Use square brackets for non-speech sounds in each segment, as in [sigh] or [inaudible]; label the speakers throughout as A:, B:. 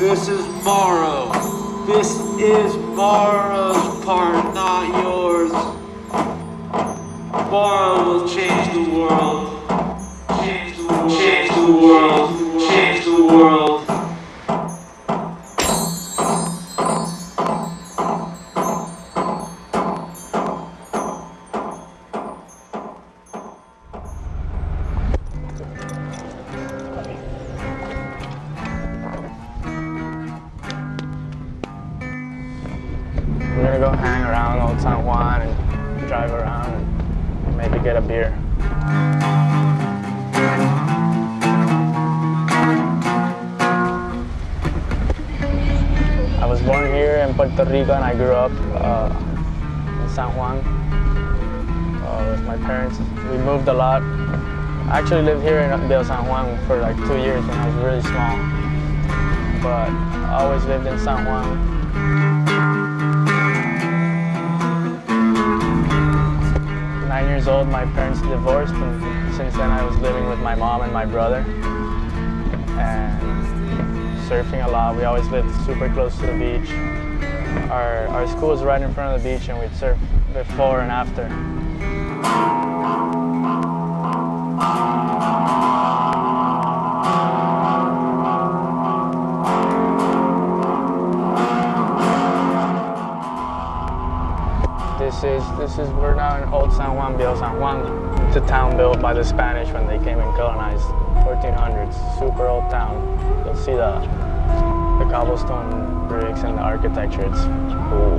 A: This is Morrow. This is Morrow's part, not yours. Morrow will change the world. Change the world. Change the world.
B: San Juan and drive around and maybe get a beer. I was born here in Puerto Rico and I grew up uh, in San Juan uh, with my parents. We moved a lot. I actually lived here in Viejo San Juan for like two years when I was really small. But I always lived in San Juan. Nine years old, my parents divorced, and since then I was living with my mom and my brother. And surfing a lot. We always lived super close to the beach. Our, our school was right in front of the beach, and we'd surf before and after. This is this is we're now in Old San Juan, Viejo San Juan. It's a town built by the Spanish when they came and colonized 1400s. Super old town. You'll see the the cobblestone bricks and the architecture. It's cool.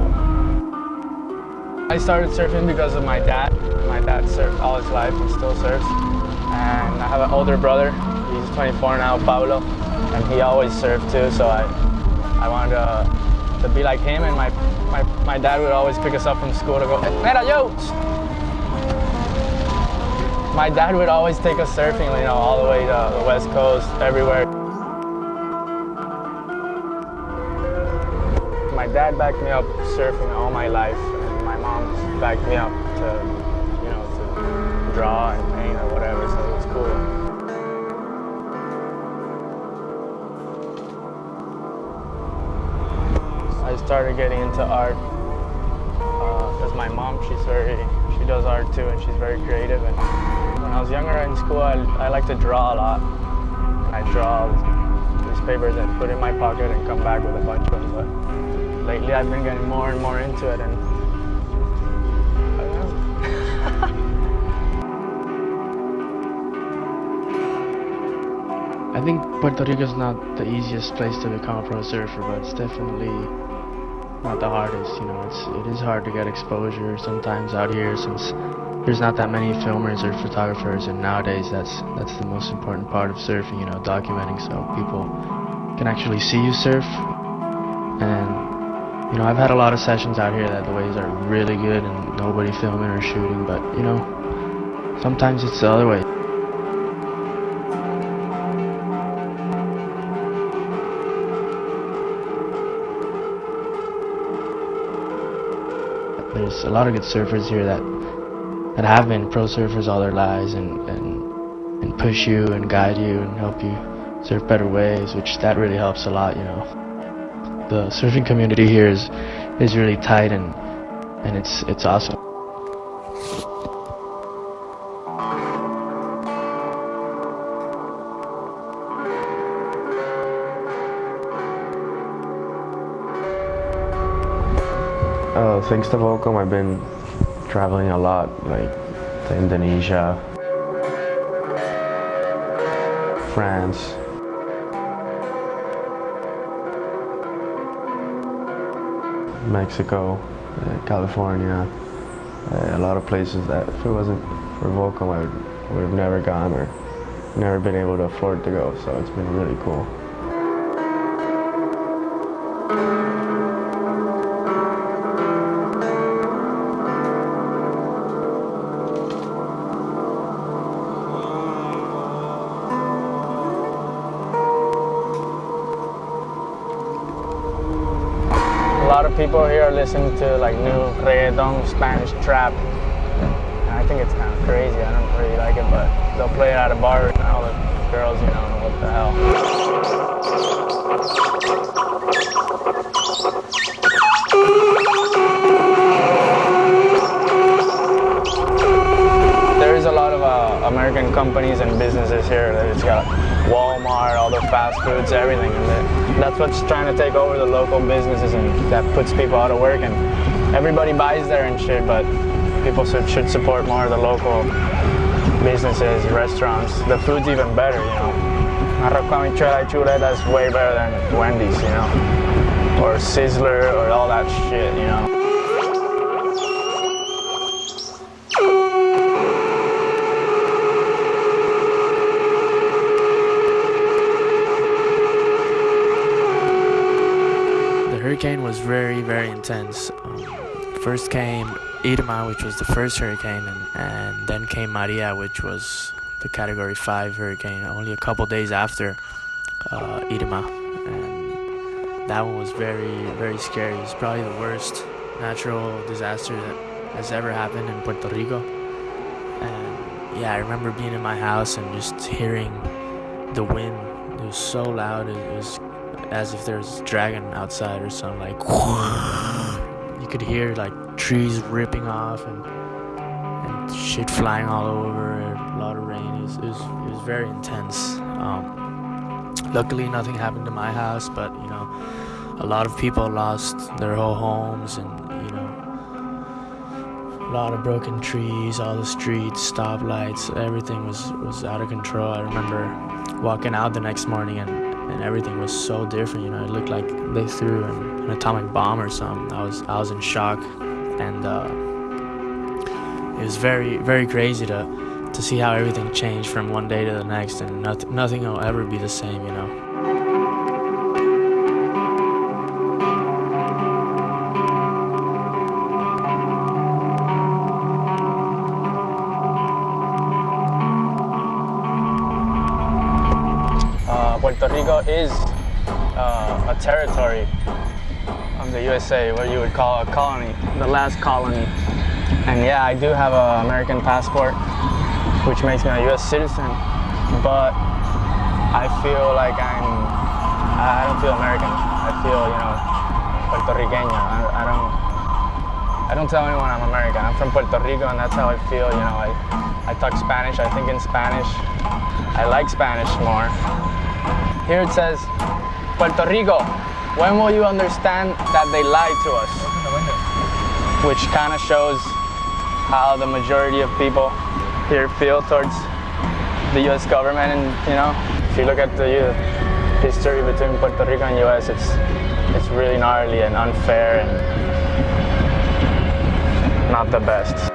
B: I started surfing because of my dad. My dad surfed all his life and still surfs. And I have an older brother. He's 24 now, Pablo, and he always surfed too. So I I wanted to, to be like him and my my, my dad would always pick us up from school to go, Mira, yo! My dad would always take us surfing, you know, all the way to the west coast, everywhere. My dad backed me up surfing all my life, and my mom backed me up to, you know, to draw and paint or whatever, so it was cool. I started getting into art uh, because my mom, she's very, she does art too, and she's very creative. And when I was younger in school, I, I like to draw a lot. And I draw newspapers and put in my pocket and come back with a bunch of them. But lately, I've been getting more and more into it, and I don't know. [laughs]
C: I think Puerto Rico is not the easiest place to become a pro surfer, but it's definitely not the hardest. You know, it's it is hard to get exposure sometimes out here since there's not that many filmers or photographers, and nowadays that's that's the most important part of surfing. You know, documenting so people can actually see you surf. And you know, I've had a lot of sessions out here that the waves are really good and nobody filming or shooting, but you know, sometimes it's the other way. There's a lot of good surfers here that that have been pro surfers all their lives and, and and push you and guide you and help you surf better waves, which that really helps a lot, you know. The surfing community here is is really tight and and it's it's awesome.
D: Thanks to Volcom, I've been traveling a lot, like to Indonesia, France, Mexico, uh, California, uh, a lot of places that if it wasn't for Volcom, I would have never gone or never been able to afford to go. So it's been really cool.
B: People here listening to like new reggaeton, Spanish trap. I think it's kind of crazy. I don't really like it, but they'll play it at a bar and all the girls, you know, what the hell. There is a lot of uh, American companies and businesses here. That it's got Walmart, all the fast foods, everything. And that's what's trying to take over the local businesses and that puts people out of work. And everybody buys there and shit, but people should, should support more of the local businesses, restaurants. The food's even better, you know. Arroz con habichuela that's way better than Wendy's, you know. Or Sizzler or all that shit, you know.
C: Hurricane was very, very intense. Um, first came Irma, which was the first hurricane, and, and then came Maria, which was the Category 5 hurricane, only a couple days after uh. And that one was very, very scary. It's probably the worst natural disaster that has ever happened in Puerto Rico. And yeah, I remember being in my house and just hearing the wind. It was so loud. It was as if there's a dragon outside or something like [laughs] you could hear like trees ripping off and and shit flying all over a lot of rain. It was, it was, it was very intense. Um, luckily nothing happened to my house but you know a lot of people lost their whole homes and you know a lot of broken trees all the streets stoplights everything was was out of control. I remember walking out the next morning and and everything was so different. You know, it looked like they threw an, an atomic bomb or something. I was I was in shock, and uh, it was very very crazy to to see how everything changed from one day to the next, and nothing nothing will ever be the same. You know.
B: Puerto Rico is uh, a territory of the USA, what you would call a colony, the last colony. And yeah, I do have an American passport, which makes me a US citizen, but I feel like I'm, I don't feel American. I feel, you know, Puerto Riqueño. I, I don't, I don't tell anyone I'm American. I'm from Puerto Rico and that's how I feel, you know. I, I talk Spanish, I think in Spanish. I like Spanish more. Here it says, Puerto Rico, when will you understand that they lied to us? Which kind of shows how the majority of people here feel towards the US government. And, you know, if you look at the history between Puerto Rico and US, it's, it's really gnarly and unfair and not the best.